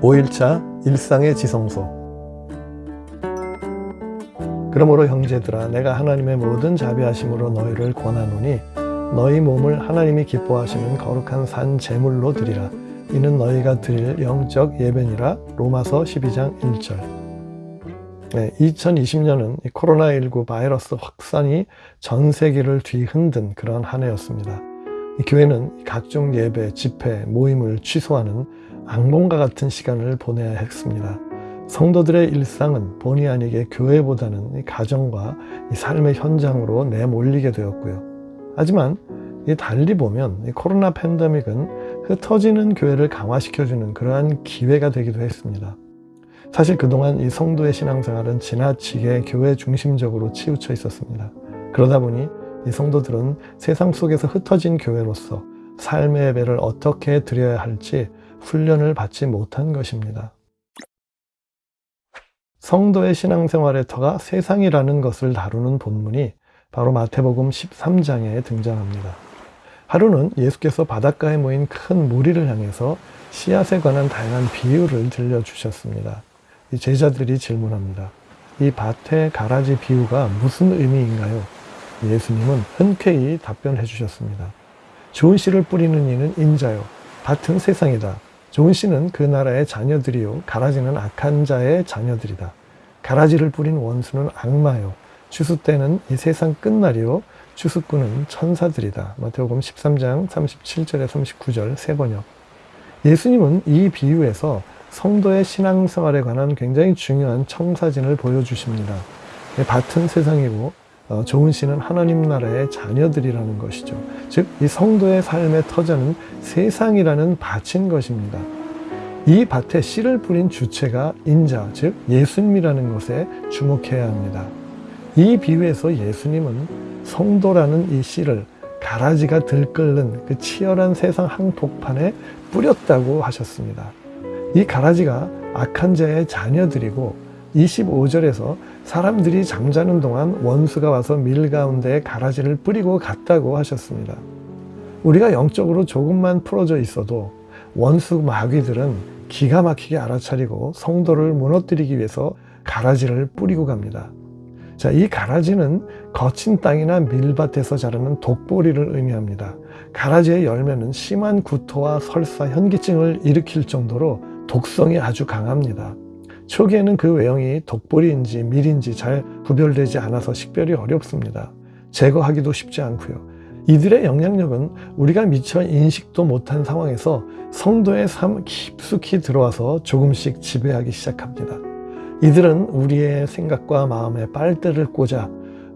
5일차 일상의 지성소. 그러므로 형제들아 내가 하나님의 모든 자비하심으로 너희를 권하노니 너희 몸을 하나님이 기뻐하시는 거룩한 산 제물로 드리라. 이는 너희가 드릴 영적 예배니라. 로마서 12장 1절. 네, 2020년은 코로나19 바이러스 확산이 전 세계를 뒤흔든 그런 한 해였습니다. 교회는 각종 예배, 집회, 모임을 취소하는 악몽과 같은 시간을 보내야 했습니다. 성도들의 일상은 본의 아니게 교회보다는 가정과 삶의 현장으로 내몰리게 되었고요. 하지만 달리 보면 코로나 팬데믹은 흩어지는 교회를 강화시켜주는 그러한 기회가 되기도 했습니다. 사실 그동안 이 성도의 신앙생활은 지나치게 교회 중심적으로 치우쳐 있었습니다. 그러다 보니 이 성도들은 세상 속에서 흩어진 교회로서 삶의 예배를 어떻게 드려야 할지 훈련을 받지 못한 것입니다. 성도의 신앙생활의 터가 세상이라는 것을 다루는 본문이 바로 마태복음 13장에 등장합니다. 하루는 예수께서 바닷가에 모인 큰 무리를 향해서 씨앗에 관한 다양한 비유를 들려주셨습니다. 제자들이 질문합니다. 이 밭의 가라지 비유가 무슨 의미인가요? 예수님은 흔쾌히 답변해 주셨습니다. 좋은 씨를 뿌리는 이는 인자요. 밭은 세상이다. 좋은 씨는 그 나라의 자녀들이요. 가라지는 악한 자의 자녀들이다. 가라지를 뿌린 원수는 악마요. 추수 때는 이 세상 끝날이요. 추수꾼은 천사들이다. 마태복음 13장 37절에 39절 세 번역. 예수님은 이 비유에서 성도의 신앙생활에 관한 굉장히 중요한 청사진을 보여주십니다. 밭은 세상이고 어, 좋은 씨는 하나님 나라의 자녀들이라는 것이죠. 즉, 이 성도의 삶의 터전은 세상이라는 밭인 것입니다. 이 밭에 씨를 뿌린 주체가 인자, 즉 예수님이라는 것에 주목해야 합니다. 이 비유에서 예수님은 성도라는 이 씨를 가라지가 들끓는 그 치열한 세상 한복판에 뿌렸다고 하셨습니다. 이 가라지가 악한 자의 자녀들이고 25절에서 사람들이 잠자는 동안 원수가 와서 밀 가운데 가라지를 뿌리고 갔다고 하셨습니다. 우리가 영적으로 조금만 풀어져 있어도 원수 마귀들은 기가 막히게 알아차리고 성도를 무너뜨리기 위해서 가라지를 뿌리고 갑니다. 자, 이 가라지는 거친 땅이나 밀밭에서 자라는 독보리를 의미합니다. 가라지의 열매는 심한 구토와 설사, 현기증을 일으킬 정도로 독성이 아주 강합니다. 초기에는 그 외형이 독보리인지 밀인지 잘 구별되지 않아서 식별이 어렵습니다. 제거하기도 쉽지 않고요. 이들의 영향력은 우리가 미처 인식도 못한 상황에서 성도의 삶 깊숙이 들어와서 조금씩 지배하기 시작합니다. 이들은 우리의 생각과 마음에 빨대를 꽂아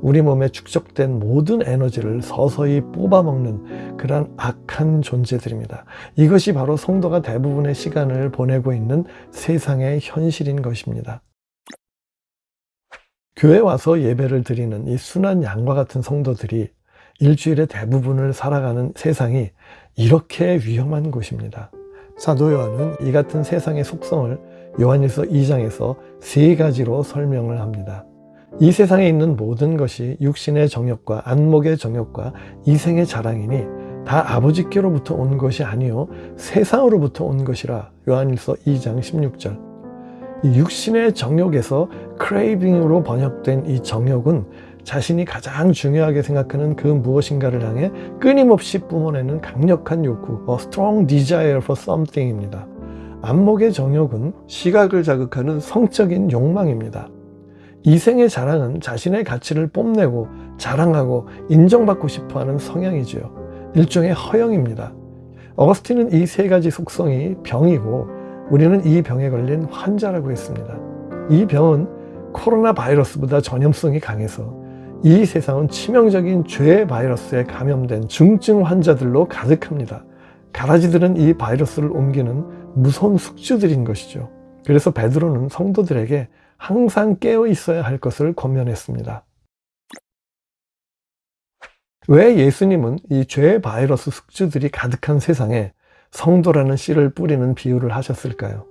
우리 몸에 축적된 모든 에너지를 서서히 뽑아먹는 그러한 악한 존재들입니다. 이것이 바로 성도가 대부분의 시간을 보내고 있는 세상의 현실인 것입니다. 교회 와서 예배를 드리는 이 순한 양과 같은 성도들이 일주일의 대부분을 살아가는 세상이 이렇게 위험한 곳입니다. 사도 요한은 이 같은 세상의 속성을 요한일서 2장에서 세 가지로 설명을 합니다. 이 세상에 있는 모든 것이 육신의 정욕과 안목의 정욕과 이생의 자랑이니 다 아버지께로부터 온 것이 아니요 세상으로부터 온 것이라. 요한일서 2장 16절. 육신의 정욕에서 크레이빙으로 번역된 이 정욕은 자신이 가장 중요하게 생각하는 그 무엇인가를 향해 끊임없이 뿜어내는 강력한 욕구 A strong desire for something입니다. 안목의 정욕은 시각을 자극하는 성적인 욕망입니다 이생의 자랑은 자신의 가치를 뽐내고 자랑하고 인정받고 싶어하는 성향이지요. 일종의 허영입니다. 어거스틴은 이 세 가지 속성이 병이고 우리는 이 병에 걸린 환자라고 했습니다. 이 병은 코로나 바이러스보다 전염성이 강해서 이 세상은 치명적인 죄 바이러스에 감염된 중증 환자들로 가득합니다. 가라지들은 이 바이러스를 옮기는 무서운 숙주들인 것이죠. 그래서 베드로는 성도들에게 항상 깨어 있어야 할 것을 권면했습니다. 왜 예수님은 이죄 바이러스 숙주들이 가득한 세상에 성도라는 씨를 뿌리는 비유를 하셨을까요?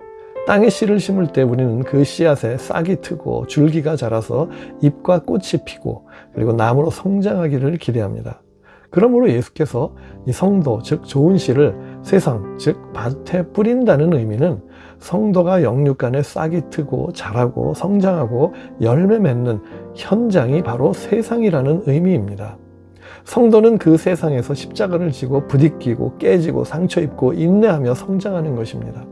땅에 씨를 심을 때 우리는 그 씨앗에 싹이 트고 줄기가 자라서 잎과 꽃이 피고 그리고 나무로 성장하기를 기대합니다. 그러므로 예수께서 이 성도, 즉 좋은 씨를 세상, 즉 밭에 뿌린다는 의미는 성도가 영육간에 싹이 트고 자라고 성장하고 열매 맺는 현장이 바로 세상이라는 의미입니다. 성도는 그 세상에서 십자가를 지고 부딪히고 깨지고 상처 입고 인내하며 성장하는 것입니다.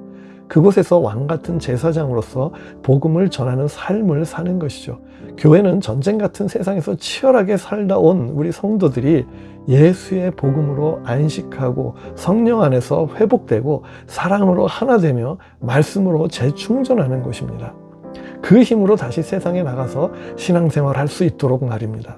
그곳에서 왕 같은 제사장으로서 복음을 전하는 삶을 사는 것이죠. 교회는 전쟁 같은 세상에서 치열하게 살다 온 우리 성도들이 예수의 복음으로 안식하고 성령 안에서 회복되고 사랑으로 하나 되며 말씀으로 재충전하는 곳입니다. 그 힘으로 다시 세상에 나가서 신앙생활 할 수 있도록 말입니다.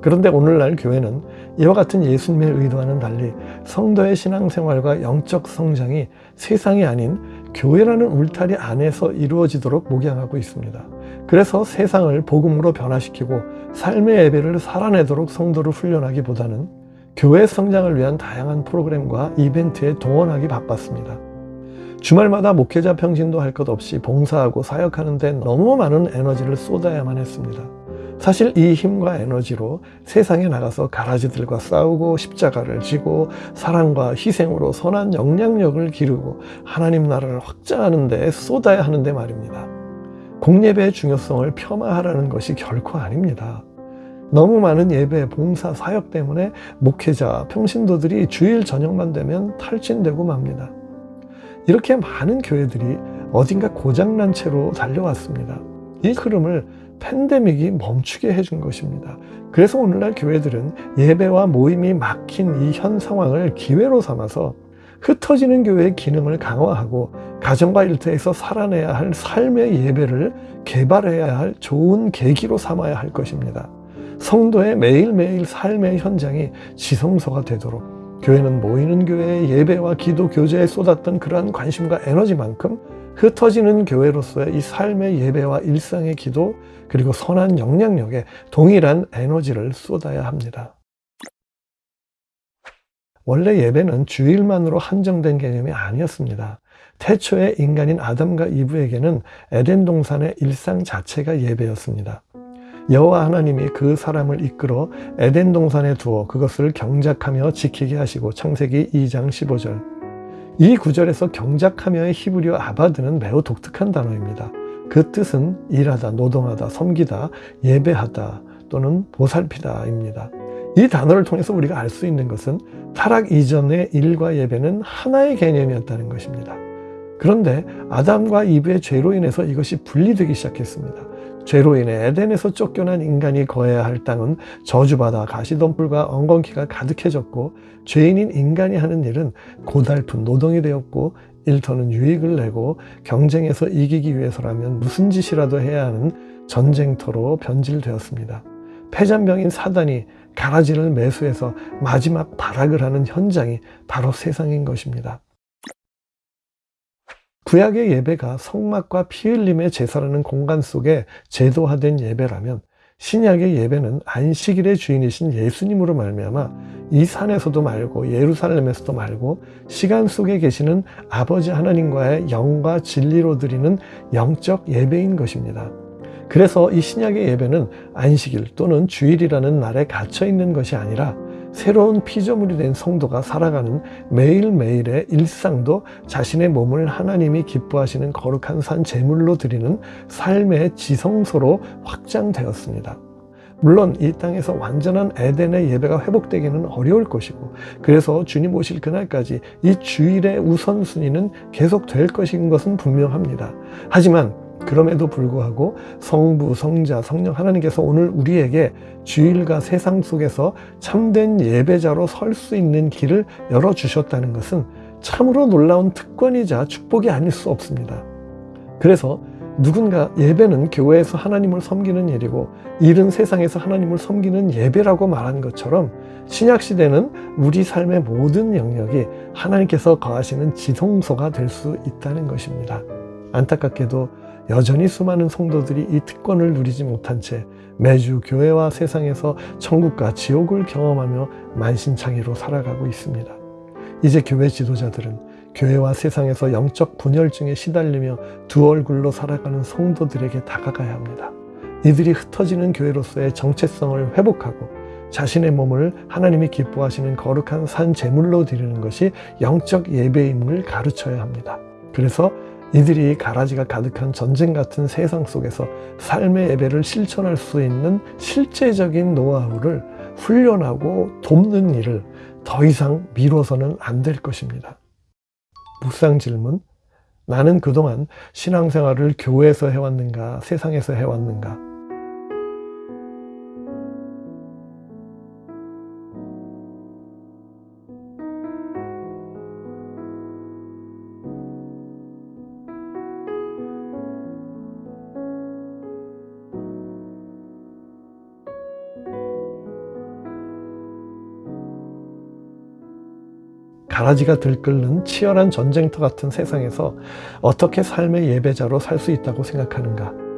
그런데 오늘날 교회는 이와 같은 예수님의 의도와는 달리 성도의 신앙생활과 영적 성장이 세상이 아닌 교회라는 울타리 안에서 이루어지도록 목양하고 있습니다. 그래서 세상을 복음으로 변화시키고 삶의 예배를 살아내도록 성도를 훈련하기보다는 교회 성장을 위한 다양한 프로그램과 이벤트에 동원하기 바빴습니다. 주말마다 목회자 평진도 할 것 없이 봉사하고 사역하는 데 너무 많은 에너지를 쏟아야만 했습니다. 사실 이 힘과 에너지로 세상에 나가서 가라지들과 싸우고 십자가를 지고 사랑과 희생으로 선한 영향력을 기르고 하나님 나라를 확장하는 데 쏟아야 하는데 말입니다. 공예배의 중요성을 폄하하라는 것이 결코 아닙니다. 너무 많은 예배, 봉사, 사역 때문에 목회자, 평신도들이 주일 저녁만 되면 탈진되고 맙니다. 이렇게 많은 교회들이 어딘가 고장난 채로 달려왔습니다. 이 흐름을 팬데믹이 멈추게 해준 것입니다. 그래서 오늘날 교회들은 예배와 모임이 막힌 이 현 상황을 기회로 삼아서 흩어지는 교회의 기능을 강화하고 가정과 일터에서 살아내야 할 삶의 예배를 개발해야 할 좋은 계기로 삼아야 할 것입니다. 성도의 매일매일 삶의 현장이 지성소가 되도록 교회는 모이는 교회의 예배와 기도 교제에 쏟았던 그러한 관심과 에너지만큼 흩어지는 교회로서의 이 삶의 예배와 일상의 기도 그리고 선한 영향력에 동일한 에너지를 쏟아야 합니다. 원래 예배는 주일만으로 한정된 개념이 아니었습니다. 태초의 인간인 아담과 이브에게는 에덴 동산의 일상 자체가 예배였습니다. 여호와 하나님이 그 사람을 이끌어 에덴 동산에 두어 그것을 경작하며 지키게 하시고 창세기 2장 15절 이 구절에서 경작하며의 히브리어 아바드는 매우 독특한 단어입니다. 그 뜻은 일하다, 노동하다, 섬기다, 예배하다 또는 보살피다 입니다. 이 단어를 통해서 우리가 알 수 있는 것은 타락 이전의 일과 예배는 하나의 개념이었다는 것입니다. 그런데 아담과 이브의 죄로 인해서 이것이 분리되기 시작했습니다. 죄로 인해 에덴에서 쫓겨난 인간이 거해야 할 땅은 저주받아 가시덤불과 엉겅퀴가 가득해졌고 죄인인 인간이 하는 일은 고달픈 노동이 되었고 일터는 유익을 내고 경쟁에서 이기기 위해서라면 무슨 짓이라도 해야 하는 전쟁터로 변질되었습니다. 폐잔병인 사단이 가라지를 매수해서 마지막 발악을 하는 현장이 바로 세상인 것입니다. 구약의 예배가 성막과 피 흘림의 제사라는 공간 속에 제도화된 예배라면 신약의 예배는 안식일의 주인이신 예수님으로 말미암아 이 산에서도 말고 예루살렘에서도 말고 시간 속에 계시는 아버지 하나님과의 영과 진리로 드리는 영적 예배인 것입니다. 그래서 이 신약의 예배는 안식일 또는 주일이라는 날에 갇혀 있는 것이 아니라 새로운 피조물이 된 성도가 살아가는 매일매일의 일상도 자신의 몸을 하나님이 기뻐하시는 거룩한 산 제물로 드리는 삶의 지성소로 확장되었습니다. 물론 이 땅에서 완전한 에덴의 예배가 회복되기는 어려울 것이고 그래서 주님 오실 그날까지 이 주일의 우선순위는 계속될 것인 것은 분명합니다. 하지만 그럼에도 불구하고 성부, 성자, 성령 하나님께서 오늘 우리에게 주일과 세상 속에서 참된 예배자로 설 수 있는 길을 열어주셨다는 것은 참으로 놀라운 특권이자 축복이 아닐 수 없습니다. 그래서 누군가 예배는 교회에서 하나님을 섬기는 일이고 일은 세상에서 하나님을 섬기는 예배라고 말한 것처럼 신약시대는 우리 삶의 모든 영역이 하나님께서 거하시는 지성소가 될 수 있다는 것입니다. 안타깝게도 여전히 수많은 성도들이 이 특권을 누리지 못한 채 매주 교회와 세상에서 천국과 지옥을 경험하며 만신창이로 살아가고 있습니다. 이제 교회 지도자들은 교회와 세상에서 영적 분열증에 시달리며 두 얼굴로 살아가는 성도들에게 다가가야 합니다. 이들이 흩어지는 교회로서의 정체성을 회복하고 자신의 몸을 하나님이 기뻐하시는 거룩한 산 제물로 드리는 것이 영적 예배임을 가르쳐야 합니다. 그래서 이들이 가라지가 가득한 전쟁 같은 세상 속에서 삶의 예배를 실천할 수 있는 실제적인 노하우를 훈련하고 돕는 일을 더 이상 미뤄서는 안 될 것입니다. 묵상 질문. 나는 그동안 신앙생활을 교회에서 해왔는가, 세상에서 해왔는가? 가라지가 들끓는 치열한 전쟁터 같은 세상에서 어떻게 삶의 예배자로 살 수 있다고 생각하는가?